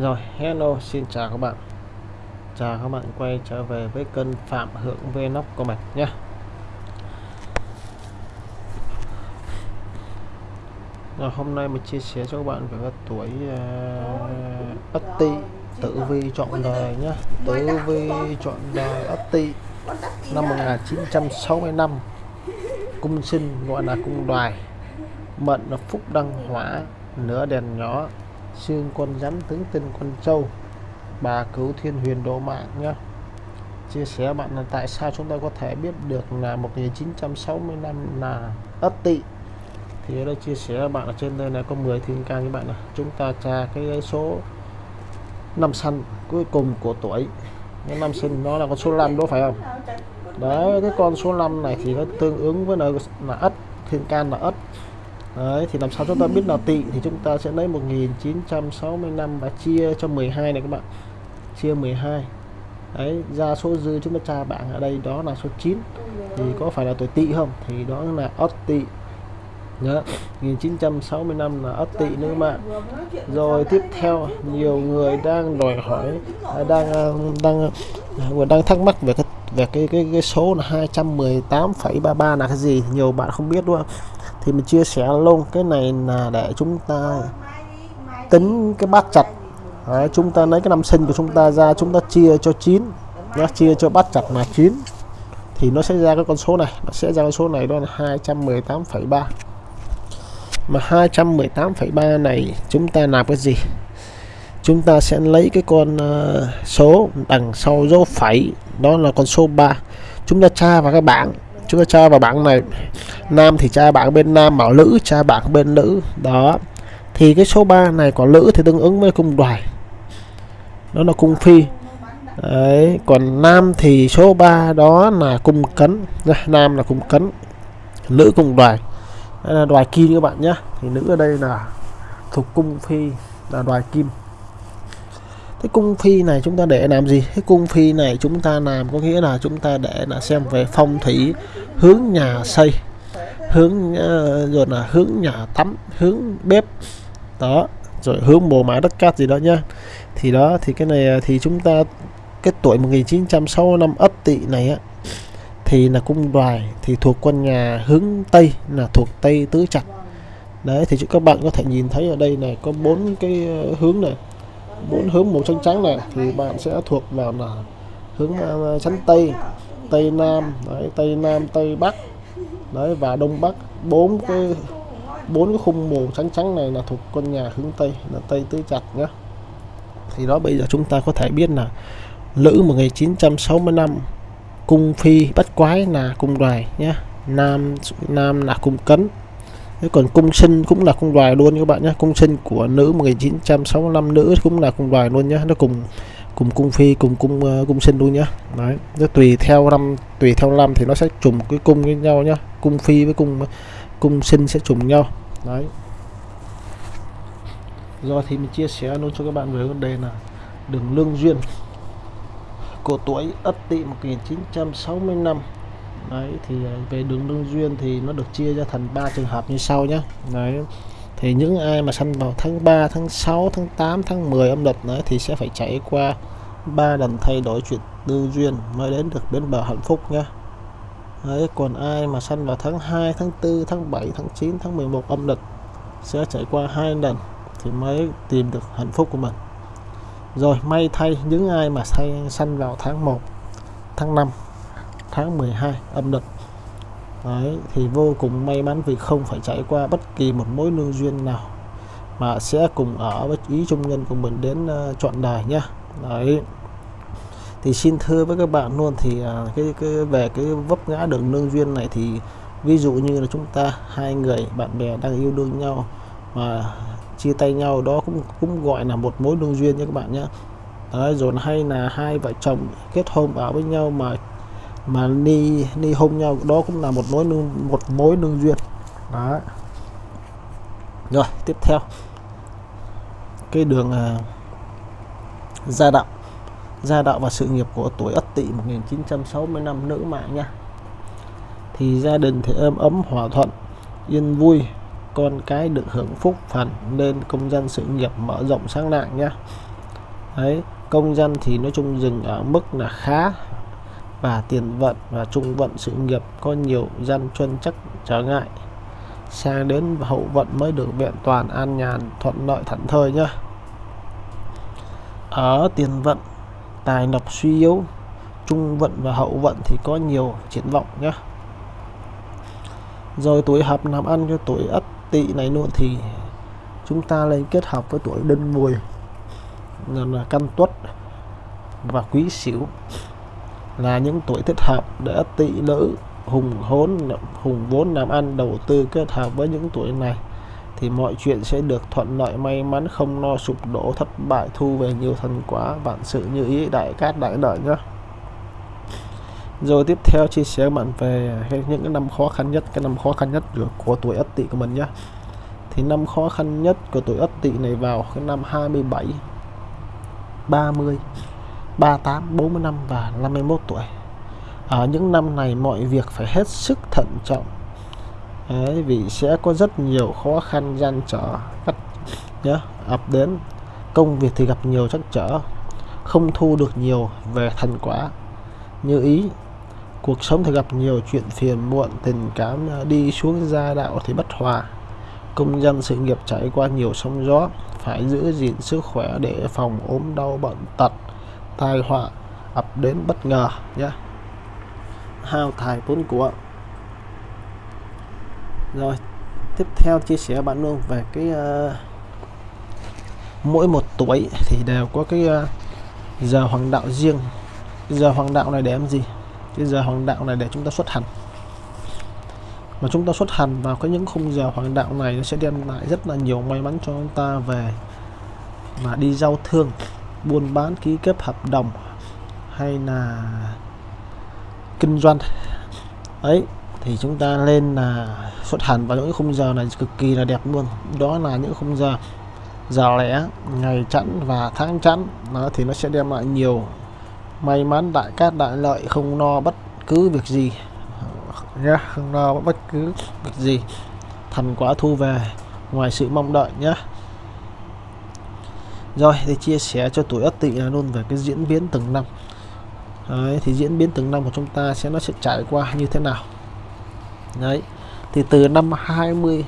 Rồi, hello, xin chào các bạn. Chào các bạn quay trở về với kênh Phạm Hưởng Vlog của mình nhé. Rồi, hôm nay mình chia sẻ cho các bạn về cái tuổi uh, Ất Tỵ Tử Vi chọn đời nhé. Tử Vi chọn đời Ất Tỵ năm 1965 Cung sinh gọi là cung đoài. Mệnh là Phúc Đăng Hỏa Nửa đèn nhỏ xương con rắn tướng tinh con trâu. Bà cứu thiên huyền độ mạng nhá. Chia sẻ bạn là tại sao chúng ta có thể biết được là 1960 năm là ất tỵ. Thì ở đây chia sẻ bạn ở trên đây là có 10 thiên can các bạn này. Chúng ta tra cái số năm sanh cuối cùng của tuổi. Cái năm sinh nó là con số 5 đó phải không? Đấy cái con số 5 này thì nó tương ứng với là, là ất thiên can là ất. Đấy, thì làm sao chúng ta biết là tỵ thì chúng ta sẽ lấy 1965 và chia cho 12 này các bạn. Chia 12 đấy ra số dư chúng ta tra bảng ở đây đó là số 9 thì có phải là tuổi tỵ không? Thì đó là ất tỵ nhớ 1965 là ất tỵ nữa mà rồi tiếp theo nhiều người đang đòi hỏi à, đang à, đang đang, đang thắc mắc về cái về cái cái, cái số là 218,33 là cái gì? Nhiều bạn không biết đúng không? Thì mình chia sẻ luôn cái này là để chúng ta tính cái bát chặt. Đấy, chúng ta lấy cái năm sinh của chúng ta ra chúng ta chia cho 9 nhá, chia cho bát chặt là 9 thì nó sẽ ra cái con số này nó sẽ ra con số này đó là 218,3 mà 218,3 này chúng ta làm cái gì? Chúng ta sẽ lấy cái con ờ, số đằng sau dấu phẩy đó là con số 3 chúng ta tra vào cái bảng chúng ta tra vào bảng này. Nam thì tra bảng bên nam bảo nữ tra bảng bên nữ đó. Thì cái số 3 này của nữ thì tương ứng với cung đoài. Đó là cung phi. Đấy, còn nam thì số 3 đó là cung cấn. Nam là cung cấn. Nữ cung đoài. Đây là đoài kim các bạn nhé. Thì nữ ở đây là thuộc cung phi là đoài kim cái cung phi này chúng ta để làm gì? Cái cung phi này chúng ta làm có nghĩa là chúng ta để là xem về phong thủy hướng nhà xây hướng uh, rồi là hướng nhà tắm hướng bếp. Đó rồi hướng bồ mã đất cát gì đó nhá thì đó thì cái này thì chúng ta cái tuổi 1965 ất tỵ này á thì là cung đoài thì thuộc quân nhà hướng tây là thuộc tây tứ trạch. Đấy thì các bạn có thể nhìn thấy ở đây này có bốn cái ờ, hướng này bốn hướng màu trắng trắng này thì bạn sẽ thuộc vào là hướng à, chắn tây tây nam đấy, tây nam tây bắc đấy và đông bắc. Bốn cái bốn cái khung màu trắng trắng này là thuộc con nhà hướng tây là tây tứ chặt nhá. Thì đó bây giờ chúng ta có thể biết là lữ 1965 cung phi bất quái là cung đoài nhé nam nam là cung cấn. Thế còn cung sinh cũng là cung đoài luôn các bạn nhé. Cung sinh của nữ 1965 nữ cũng là cung đoài luôn nhé. Nó cùng cùng cung phi cùng cung uh, cung sinh luôn nhé. Đấy nó tùy theo năm tùy theo năm thì nó sẽ trùng cái cung với nhau nhá cung phi với cung cung sinh sẽ trùng nhau. Đấy. Do thì mình chia sẻ luôn cho các bạn về vấn đề là đường lương duyên. Của tuổi Ất Tỵ 1965 đấy, thì ờ, về đường lương duyên thì nó được chia ra thành ba trường hợp như sau nhé đấy, thì những ai mà sanh vào tháng 3 tháng 6 tháng 8 tháng 10 âm lịch nữa thì sẽ phải trải qua ba lần thay đổi chuyện tư duyên mới đến được bến bờ hạnh phúc nhé đấy, còn ai mà sanh vào tháng 2 tháng 4 tháng 7 tháng 9 tháng 11 âm lịch sẽ trải qua hai lần thì mới tìm được hạnh phúc của mình. Rồi, may thay những ai mà say sanh vào tháng 1 tháng 5 tháng 12 âm lịch. Đấy, thì vô cùng may mắn vì không phải trải qua bất kỳ một mối lương duyên nào mà sẽ cùng ở với ý trung nhân của mình đến ờ, uh, chọn đời nhá. Đấy. Thì xin thưa với các bạn luôn thì uh, cái, cái về cái vấp ngã đường lương duyên này thì ví dụ như là chúng ta hai người bạn bè đang yêu đương nhau mà chia tay nhau đó cũng cũng gọi là một mối lương duyên nha các bạn nhé đấy rồi hay là hai vợ chồng kết hôn ở với nhau mà mà đi đi hôn nhau đó cũng là một mối nương một mối nương duyên. Đó rồi tiếp theo. Cái đường uh, gia đạo. Gia đạo và sự nghiệp của tuổi Ất Tỵ 1965 nữ mạng nha. Thì gia đình thì êm ấm hòa thuận yên vui. Con cái được hưởng phúc phần nên công dân sự nghiệp mở rộng sáng nặng nha. Đấy công dân thì nói chung dừng ở mức là khá và tiền vận và trung vận sự nghiệp có nhiều gian truân chắc trở ngại. Sang đến hậu vận mới được vẹn toàn an nhàn, thuận lợi thảnh thơi nhá. Ở tiền vận, tài lộc suy yếu, trung vận và hậu vận thì có nhiều triển vọng nhé rồi tuổi hợp làm ăn cho tuổi ất tỵ này luôn thì chúng ta lên kết hợp với tuổi đinh mùi, là căn tuất và quý sửu là những tuổi thích hợp để tỵ nữ hùng hốn hùng vốn làm ăn, đầu tư, kết hợp với những tuổi này, thì mọi chuyện sẽ được thuận lợi, may mắn, không lo sụp đổ, thất bại, thu về nhiều thành quả. Vạn sự như ý, đại cát, đại lợi nhé. Rồi tiếp theo chia sẻ bạn về những cái năm khó khăn nhất, cái năm khó khăn nhất của tuổi ất tỵ của mình nhé. Thì năm khó khăn nhất của tuổi ất tỵ này vào cái năm 27 30 38 45 và 51 tuổi. Ở những năm này mọi việc phải hết sức thận trọng. Đấy, vì sẽ có rất nhiều khó khăn gian trở cắt nhớ ập đến. Công việc thì gặp nhiều trắc trở không thu được nhiều về thành quả. Như ý cuộc sống thì gặp nhiều chuyện phiền muộn tình cảm đi xuống gia đạo thì bất hòa. Công dân sự nghiệp trải qua nhiều sóng gió phải giữ gìn sức khỏe để phòng ốm đau bệnh tật tai họa ập đến bất ngờ nhé. Hao tài vốn của. Rồi tiếp theo chia sẻ bạn luôn về cái uh, mỗi một tuổi thì đều có cái uh, giờ hoàng đạo riêng. Giờ hoàng đạo này để làm gì? Cái giờ hoàng đạo này để chúng ta xuất hành. Mà chúng ta xuất hành vào cái những khung giờ hoàng đạo này nó sẽ đem lại rất là nhiều may mắn cho chúng ta về mà đi giao thương buôn bán, ký kết hợp đồng hay là kinh doanh. Ấy, thì chúng ta lên là xuất hành vào những khung giờ này cực kỳ là đẹp luôn. Đó là những khung giờ giờ lẻ, ngày chẵn và tháng chẵn. Nó thì nó sẽ đem lại nhiều may mắn, đại cát, đại lợi, không lo bất cứ việc gì. Nhé không lo bất cứ việc gì. Thành quả thu về ngoài sự mong đợi nhé rồi thì chia sẻ cho tuổi ất tỵ là luôn về cái diễn biến từng năm. Đấy, thì diễn biến từng năm của chúng ta sẽ nó sẽ trải qua như thế nào? Đấy thì từ năm 20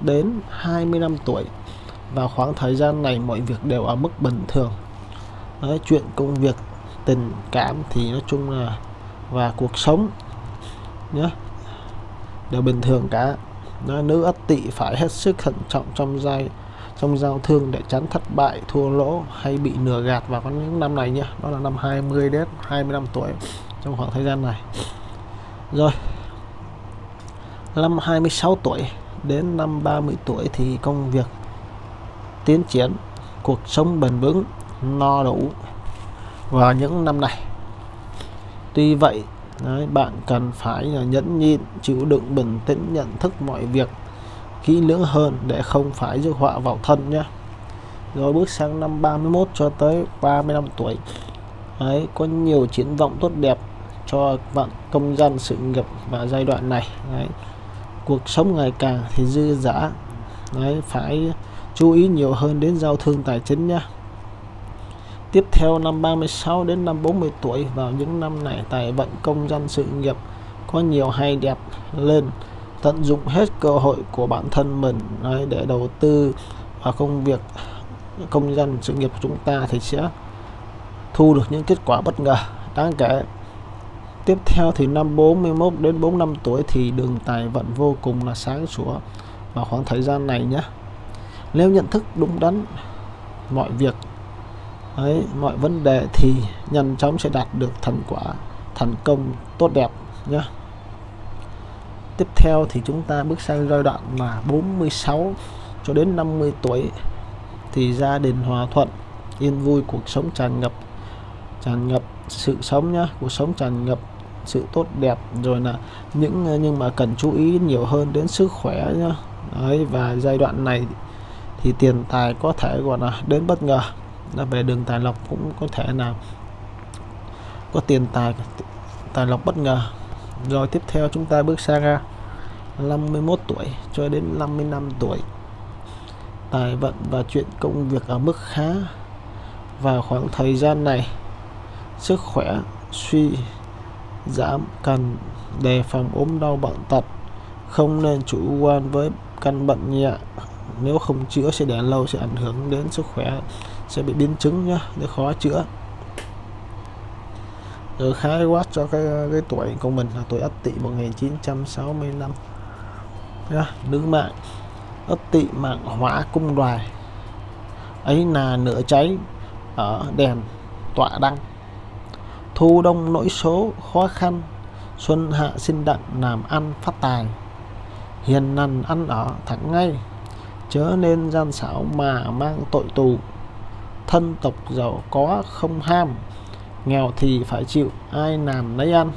đến 25 tuổi vào khoảng thời gian này mọi việc đều ở mức bình thường. Đấy, chuyện công việc tình cảm thì nói chung là và cuộc sống nhé đều bình thường cả. Đó, nữ ất tỵ phải hết sức thận trọng trong giai trong giao thương để tránh thất bại thua lỗ hay bị nửa gạt vào những năm này nhé đó là năm 20 đến 25 tuổi trong khoảng thời gian này. Rồi năm 26 tuổi đến năm 30 tuổi thì công việc tiến triển cuộc sống bền vững no đủ vào những năm này. Tuy vậy đấy, bạn cần phải là nhẫn nhịn chịu đựng bình tĩnh nhận thức mọi việc kỹ lưỡng hơn để không phải rước họa vào thân nhé rồi bước sang năm 31 cho tới 35 tuổi. Ấy có nhiều triển vọng tốt đẹp cho bạn công dân sự nghiệp và giai đoạn này. Đấy, cuộc sống ngày càng thì dư dả. Đấy, phải chú ý nhiều hơn đến giao thương tài chính nhé tiếp theo năm 36 đến năm 40 tuổi, vào những năm này, tài vận công dân sự nghiệp có nhiều hay đẹp lên tận dụng hết cơ hội của bản thân mình đấy, để đầu tư vào công việc công dân sự nghiệp của chúng ta thì sẽ thu được những kết quả bất ngờ. Đáng kể tiếp theo thì năm 41 đến 45 tuổi thì đường tài vận vô cùng là sáng sủa vào khoảng thời gian này nhé. Nếu nhận thức đúng đắn mọi việc ấy mọi vấn đề thì nhanh chóng sẽ đạt được thành quả thành công tốt đẹp nhé tiếp theo thì chúng ta bước sang giai đoạn là 46 cho đến 50 tuổi thì gia đình hòa thuận, yên vui, cuộc sống tràn ngập tràn ngập sự sống nhá, cuộc sống tràn ngập sự tốt đẹp. Rồi là những, nhưng mà cần chú ý nhiều hơn đến sức khỏe nhá. Đấy, và giai đoạn này thì tiền tài có thể, gọi là, đến bất ngờ. Là về đường tài lộc cũng có thể là có tiền tài tài lộc bất ngờ rồi tiếp theo chúng ta bước sang à, 51 tuổi cho đến 55 tuổi. Tài vận và chuyện công việc ở mức khá. Và khoảng thời gian này, sức khỏe suy giảm cần đề phòng ốm đau bệnh tật, không nên chủ quan với căn bệnh nhẹ. Nếu không chữa sẽ để lâu sẽ ảnh hưởng đến sức khỏe, sẽ bị biến chứng nhá để khó chữa từ khái quát cho cái cái tuổi của mình là tuổi Ất Tỵ 1965 yeah, nữ mạng Ất Tỵ mạng hỏa cung đoài. Ấy là nửa cháy ở đèn tọa đăng. Thu đông nỗi số khó khăn xuân hạ sinh đặng làm ăn phát tài. Hiền nằn ăn ở thẳng ngay chớ nên gian xảo mà mang tội tù. Thân tộc giàu có không ham nghèo thì phải chịu ai làm lấy ăn.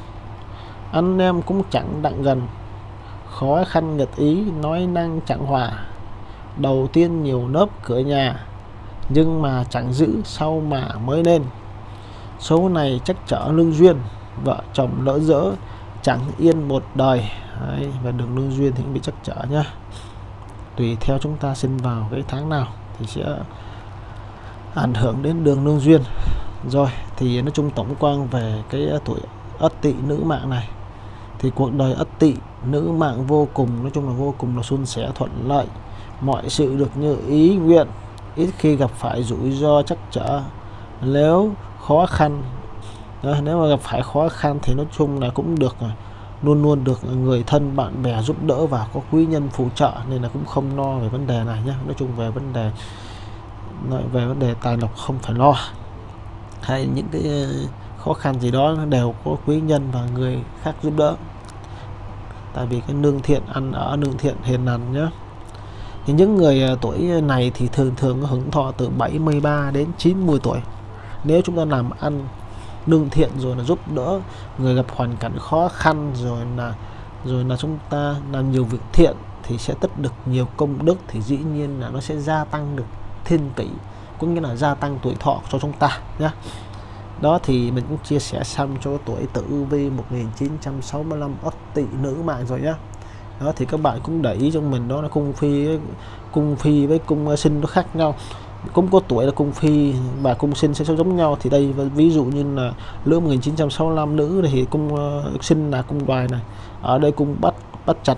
Anh em cũng chẳng đặng gần khó khăn nghịch ý nói năng chẳng hòa. Đầu tiên nhiều nớp cửa nhà nhưng mà chẳng giữ sau mà mới nên số này chắc trở lương duyên vợ chồng lỡ dỡ chẳng yên một đời. Đấy, và đường lương duyên thì cũng bị chắc trở nhá. Tùy theo chúng ta sinh vào cái tháng nào thì sẽ ảnh hưởng đến đường lương duyên rồi thì nói chung tổng quan về cái ờ, tuổi ất tỵ nữ mạng này. Thì cuộc đời ất tỵ nữ mạng vô cùng nói chung là vô cùng là suôn sẻ thuận lợi. Mọi sự được như ý nguyện ít khi gặp phải rủi ro chắc trở. Nếu khó khăn đó, nếu mà gặp phải khó khăn thì nói chung là cũng được ờ, luôn luôn được người thân bạn bè giúp đỡ và có quý nhân phù trợ nên là cũng không lo về vấn đề này nhé nói chung về vấn đề về vấn đề tài lộc không phải lo hay những cái ờ, khó khăn gì đó đều có quý nhân và người khác giúp đỡ. Tại vì cái nương thiện, ăn ở nương thiện hiền lành nhé thì những người ờ, tuổi này thì thường thường hưởng thọ từ 73 đến 90 tuổi. Nếu chúng ta làm ăn nương thiện rồi là giúp đỡ người gặp hoàn cảnh khó khăn rồi là rồi là chúng ta làm nhiều việc thiện thì sẽ tích được nhiều công đức thì dĩ nhiên là nó sẽ gia tăng được thiên kỷ cũng như là gia tăng tuổi thọ cho chúng ta nhé đó thì mình cũng chia sẻ xong cho tuổi tử vi 1965 ất tỵ nữ mạng rồi nhé đó thì các bạn cũng để ý cho mình, đó là cung phi cung phi với cung ờ, sinh nó khác nhau. Cũng có tuổi là cung phi và cung sinh sẽ giống nhau. Thì đây ví dụ như là lứa 1965 nữ thì cung ờ, sinh là cung đoài này. Ở đây cung bắt bắt chặt